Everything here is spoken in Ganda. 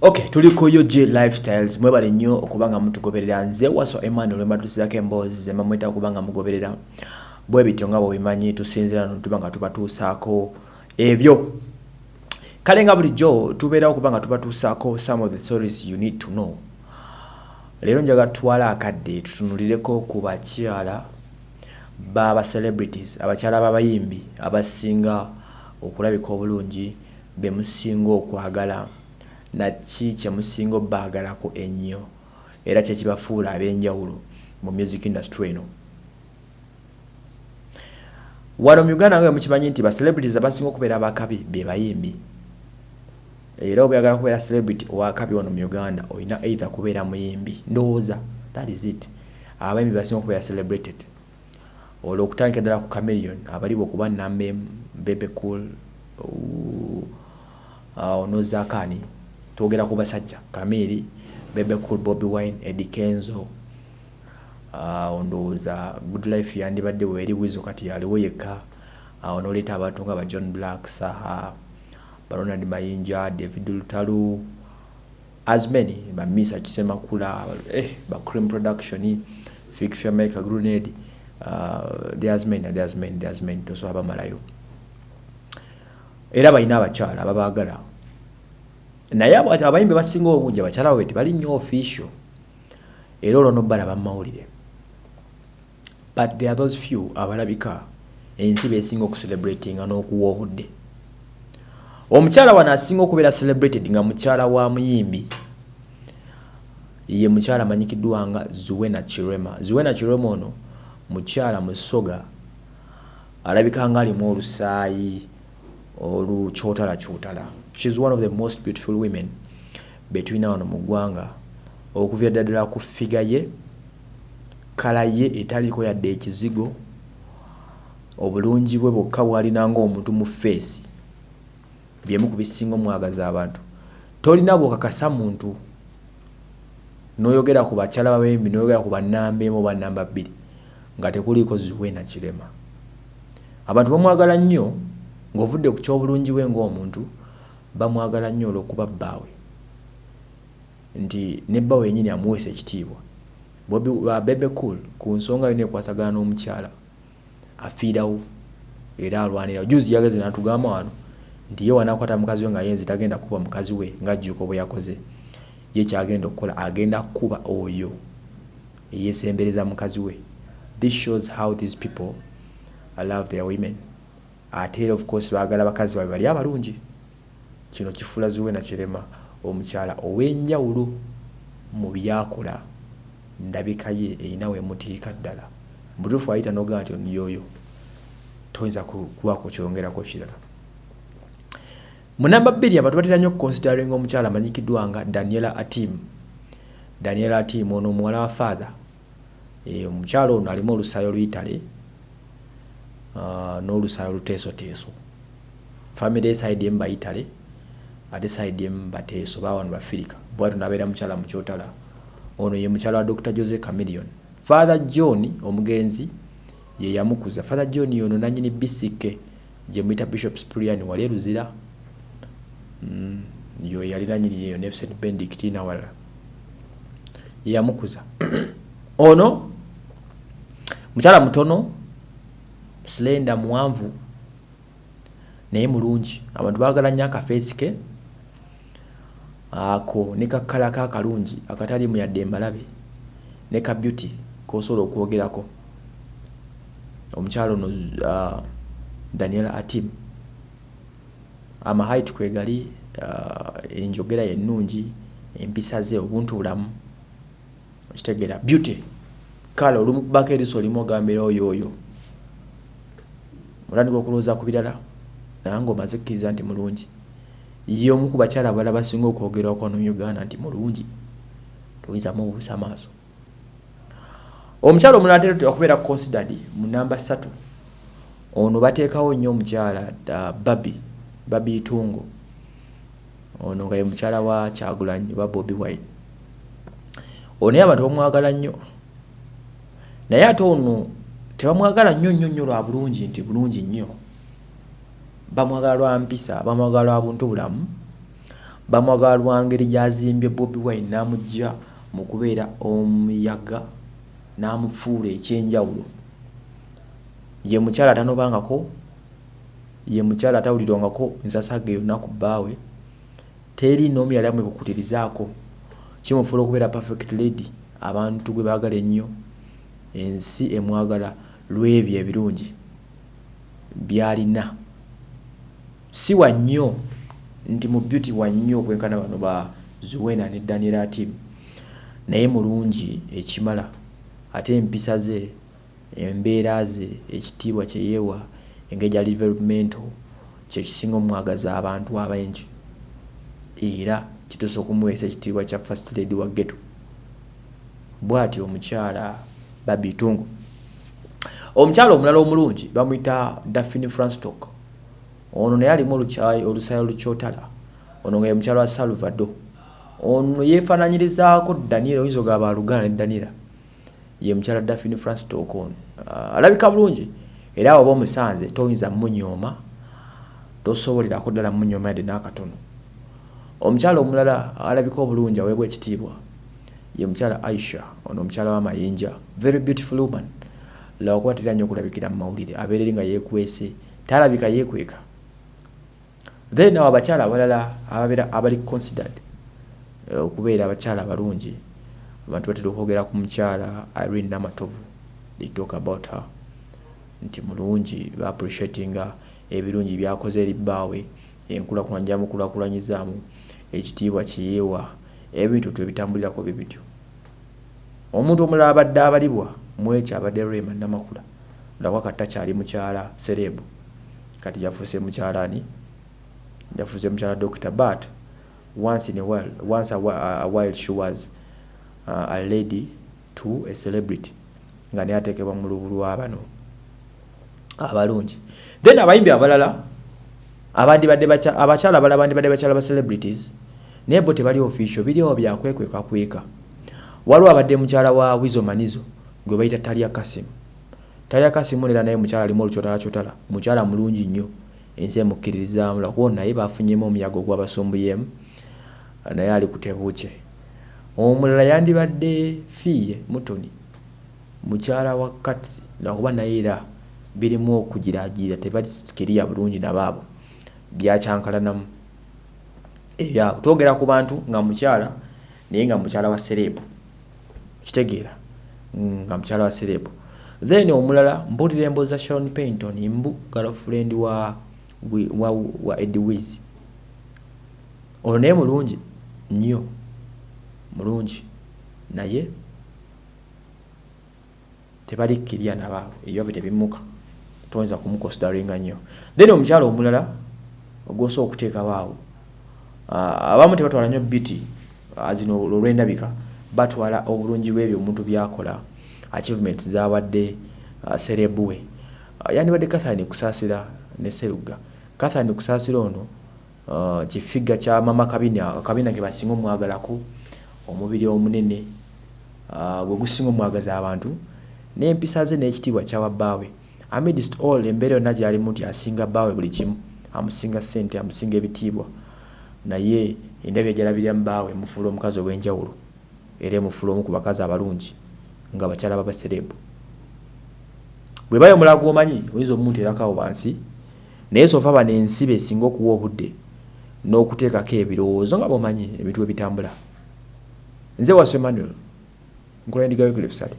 ok tuli ku ug lifestyles. Mwebale nnyo okuba nga mutugoberera. Nze waso emmanuel embatuusizako emboozi zemba mweta okuba nga mugoberera. Bwe bityo nga bwebimanyi tusinzira notuba nga tubatuusaako ebyo. Kale nga bulijjo tubeerawo okuba nga tubatuusaako some of the stories you need to know. Leero njaga tutwala akadde tutunulireko ku bakyala baba celebrities abakyala b'abayimbi abasinga okulabika obulungi bemusinga okwagala naki kyemusinga obbaagalako ennyo era kyekibafuula ab'enjawulo mu music industry eno. Wano mu uganda nga mukimanyi nti bacelebrities abasinga okubeera abakabi be bayimbi era obuyagala kubeera celebrity owakabi wano mu uganda olina either kubeera muyimbi ndowooza that is it. Abayimbi basinga okubeera celebrated. Olwo okutandika ddala ku camelion abaliba okuba nambe bebe cool onozakani twogera ku basajja kamiri bebe cool bobby wine edi kenzo uh, ndowooza good life yandibadde weeri wizo kati yaliwo yekka awo uh, noleeta abantu nga ba john black saha baronald mayinja david lutalu as many bamisa kisemakula eh, bacrim production ficfamaker grenade uh, there's many there's many there's many tosobola bamalayo. Era balina abakyala ababaagala naye abayimbi basinga obungi abakyala babwe tebali nnyo official era olwo nobalaba mumawulire but there are those few abalabika ensi besinga okucelebratinga n'okuwa obudde. Omukyala wano asinga okubeera celebrated nga mukyala wa muyimbi ye mukyala amanyikiddwa nga zuwena kirema zuwena kirema ono mukyala musoga alabika nga alimu olusaayi olukyotalakyotala shes one of the most beautiful women betulina wano mu ggwanga. Okuvya ddaddala ku figa ye kala ye etaliko yadde ekizigo obulungi bwe bwokka bwalina ngaomuntu mu feesi byemu ku bisinga omwagaza abantu. Tolina bwokakasa muntu noyogera ku bakyala babembi noyogera ku banamba emu oba namba bbiri nga tekuliiko ziwena kirema. Abantu bamwagala nnyo ng'ovudde ku kyobulungi bwe ng'omuntu bamwagala nnyo olw'okuba bbaawe. Nti ne bbaawe yennyini amuweesa ekitiibwa. Bebe cool ku nsonga yona ekwatagana n'omukyala afiirawo era alwanirawo juzi yageze natugamba wano nti ye wanakwata mukazi we nga yenzi tagenda kuba mukazi we ngajjuuko bwe yakoze. Ye kyagenda okukola agenda kuba oyo eyesembereza mukazi we. This shows how these people love their women. Ate era of course baagala bakazi babe bali abalungi kino kifuula ziwe nakirema omukyala ow'enjawulo mu byakola. Ndabika ye erina wemutiika ddala. Mutuufu ayita nogaa nti oniyoyo toyinza kubaako kyongerako kirala. Munamba bbiri abantu batera nnyo okuconsidering omukyala amanyikiddwa nga daniela atim. Daniela atim ono omuwala wa father. E, omukyala ono alimu olusaayo oluyitale uh, n'olusaayo oluteesoteeso famire eside emu bayitale ate side emu bateeso bawano bafirika bwati nabeera mukyala mukyotala ono ye mukyala wa dr jose camilion father john omugenzi ye yamukuza. Father john yono nanyini bisike gye muyita bishop sprian wali eruzira mm, yo yali nanyini yeyo ne st bendict nawalala ye yamukuza. Ono mukyala mutono slenda muwanvu naye mulungi. Abantu baagala nnyo akafeesi ke ako ne kakala ka akalungi akatali mu yadde embalabe ne ka beauty kosobola okwogerako. Omukyalo ono uh, daniel atim. Amahait kwegali uh, enjogera yennungi empisa ze obuntu bulamu. Okitegeera beauty kale olumukubako eriso olimu ogambira oyo oyo. Olandika okulowooza ku birala naye nga omaze kkiriza nti mulungi ye omu ku bakyala abalala basinga okwogerwako no uganda nti mulungi toyinzamu obuusa amaaso. Omukyala omulala tera okubeera considered mu namba ssatu ono bateekawo nnyo omukyala babi babi itungo ono nga ye mukyala wa kyagulanyi oba bobi wine. Ono naye abantu bamwagala nnyo. Naye ate ono tebamwagala nnyo nnyo nnyo lwa bulungi nti bulungi nnyo bamwagala lwa mpisa bamwagala lwa buntu bulamu bamwagala lwangeri gyazimbye bobi wine n'amugja mu kubeera omuyaga n'amufuula ekyenjawulo. Ye mukyala atanobangako ye mukyala atawulirwangako nsasage yonna ku bbaawe teri n'omu yali amwekukutirizaako kimufuula okubeera perfect lady abantu gwe baagala ennyo ensi emwagala lw'ebyo ebirungi byalina si wa nnyo nti mu beauty wa nnyo okwenkana bano ba zuwena ne daniel atim naye mulungi ekimala ate empisa ze embeera ze ekitiibwa kyeyeewa engeri gya developmental kyekisinga omwagaza abantu abengi era kituusa okumuweesa ekitiibwa kya first lady wa geto bw'atyo omukyala babitungu omukyala omulala omulungi bamuyita daphine franstock ono naye alimu olusayo olukyotala ono nga ye mukyala wa salvado ono yeefaananyirizaako daniel oyinza ogaba alugana ne daniela ye mukyala daphine franstock ono uh, alabika bulungi era oba omusanze toyinza munyooma tosobolerako ddala munyooma yadde n'akatono. Omukyala omulala alabika obulungi aweebwa ekitiibwa. Ye mukyala aisha ono omukyala w'amayinja very beautiful woman. Lwakuba tera nnyo okulabikira mu mawulire abeereri nga yeekwese talabika yeekweka then awo abakyala abalala ababeera abali considered eh, okubeera abakyala abalungi abantu batera okwogera ku mukyala irene namatovu. They talk about her. Nti mulungi baappreciatinga ebirungi byakoze eri bbaawe enkulakulanya gyamukulakulanyizaamu ekitiibwa kiyeewa ebintu twebitambulirako bye bityo. Omuntu omulala abadde abalibwa mwekyo abadde rema namakula lwakwa kati takyali mukyala serebu kati yafuuse mukyalani yafuuse mukyala doctor. But once in a while once a, a, while she was uh, a lady to a celebrity. Nga naye ateekebwa mu lubu lwabano abalungi. Then abayimbi abalala abandibadde abakyala abalala bandibadde bakyala ba celebrities naye bo tebali official biriwo byakwekwekakweka waliwo abadde mukyala wa wizo manizo gwe bayita talya kasimu talya kasimu nera naye mukyala alimu olukyotalakyotala mukyala mulungi nnyo ensi emukkiririzaamu lwakuba naye bafunyemu omuyaga ogwabasumbuyemu naye ali kutebuukye omulala yandibadde fiiye mutoni mukyala wa katsi lwakuba naye era birimu okugiragirira tebasikiriya bulungi nabaabo byakyankalanamu ebyabo twogera ku bantu nga mukyala naye nga mukyala wa serebu kitegeera nga mukyala wa serebu then omulala mpulira emboozi za sharon painton mbu girlfriend wa, wa, wa edwiz ono naye mulungi nnyo mulungi. Naye tebalikkirya nabaabo ebyabe tebimuka. Toyinza kumukonsidaringa nnyo. Then omukyala omulala ogwosobola okuteekawo awo abamu tebatwala nnyo biti zino olwendabika batwala obulungi bwebyo omuntu byakola. Achievement zawadde uh, serebuwe uh, yandibadde kathani kusaasira ne seruga kathani kusaasira ono uh, kifiga kya mama kabina kabina ke basinga omwagalako omubiri omunene uh, gwe gusinga omwagaza abantu n'empisa ze n'ekitiibwa kyawa bbaawe amidst all embeera yonna gyalimu nti asinga bbaawe buli kimu amusinga ssente amusinga ebitiibwa. Naye endabya gyalabiriramu bbaawe emufuula omukazi ow'enjawulo era emufuula omu ku bakazi abalungi nga bakyala babaserebu. Bwe bayo omulala gwomanyi oyinza omumunteerakawo wansi naye sofa bano ensi besinga okuwa obudde n'okuteekako ebirowoozo nga bomanyi ebintu ebitambula nze wasu emmanuel nkola endigayo gilefusale